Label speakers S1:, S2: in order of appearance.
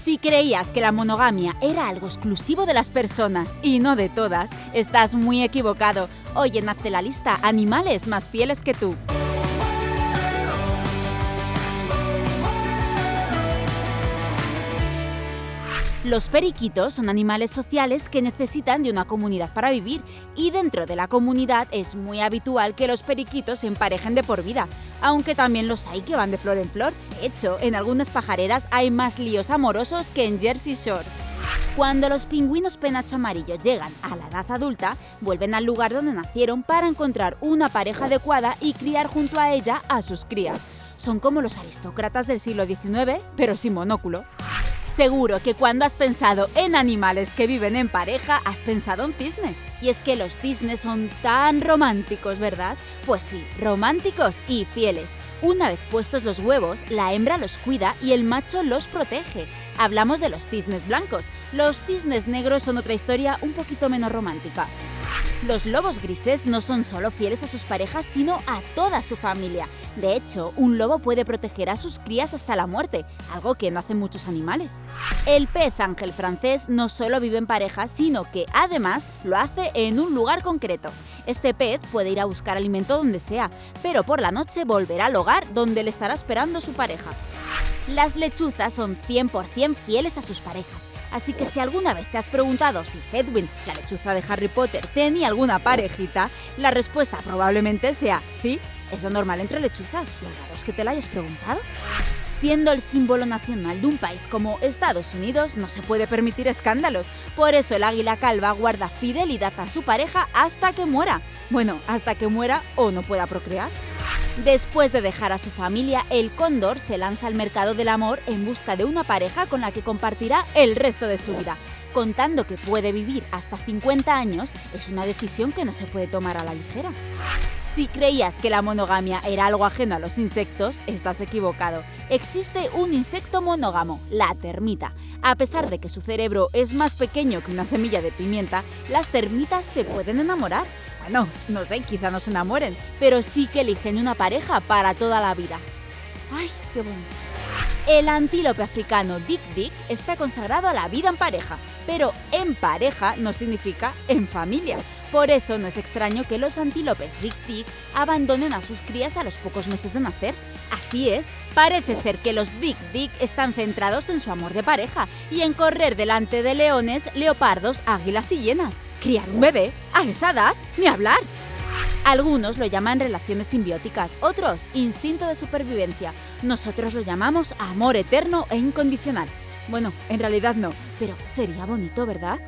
S1: Si creías que la monogamia era algo exclusivo de las personas y no de todas, estás muy equivocado. Hoy en Hazte la lista animales más fieles que tú. Los periquitos son animales sociales que necesitan de una comunidad para vivir y dentro de la comunidad es muy habitual que los periquitos se emparejen de por vida, aunque también los hay que van de flor en flor. Hecho, en algunas pajareras hay más líos amorosos que en Jersey Shore. Cuando los pingüinos penacho amarillo llegan a la edad adulta, vuelven al lugar donde nacieron para encontrar una pareja adecuada y criar junto a ella a sus crías. Son como los aristócratas del siglo XIX, pero sin monóculo. Seguro que cuando has pensado en animales que viven en pareja, has pensado en cisnes. Y es que los cisnes son tan románticos, ¿verdad? Pues sí, románticos y fieles. Una vez puestos los huevos, la hembra los cuida y el macho los protege. Hablamos de los cisnes blancos. Los cisnes negros son otra historia un poquito menos romántica. Los lobos grises no son solo fieles a sus parejas, sino a toda su familia. De hecho, un lobo puede proteger a sus crías hasta la muerte, algo que no hacen muchos animales. El pez ángel francés no solo vive en pareja, sino que además lo hace en un lugar concreto. Este pez puede ir a buscar alimento donde sea, pero por la noche volverá al hogar donde le estará esperando su pareja. Las lechuzas son 100% fieles a sus parejas, Así que si alguna vez te has preguntado si Hedwig, la lechuza de Harry Potter, tenía alguna parejita, la respuesta probablemente sea sí, es lo normal entre lechuzas. Lo raro es que te la hayas preguntado. Siendo el símbolo nacional de un país como Estados Unidos, no se puede permitir escándalos. Por eso el águila calva guarda fidelidad a su pareja hasta que muera. Bueno, hasta que muera o no pueda procrear. Después de dejar a su familia, el cóndor se lanza al mercado del amor en busca de una pareja con la que compartirá el resto de su vida. Contando que puede vivir hasta 50 años, es una decisión que no se puede tomar a la ligera. Si creías que la monogamia era algo ajeno a los insectos, estás equivocado. Existe un insecto monógamo, la termita. A pesar de que su cerebro es más pequeño que una semilla de pimienta, las termitas se pueden enamorar. Bueno, no sé, quizá no se enamoren, pero sí que eligen una pareja para toda la vida. ¡Ay, qué bonito! El antílope africano Dick Dick está consagrado a la vida en pareja, pero en pareja no significa en familia. Por eso no es extraño que los antílopes Dick Dick abandonen a sus crías a los pocos meses de nacer. Así es, parece ser que los Dick Dick están centrados en su amor de pareja y en correr delante de leones, leopardos, águilas y hienas. Criar un bebé, a esa edad, ni hablar. Algunos lo llaman relaciones simbióticas, otros instinto de supervivencia. Nosotros lo llamamos amor eterno e incondicional. Bueno, en realidad no, pero sería bonito, ¿verdad?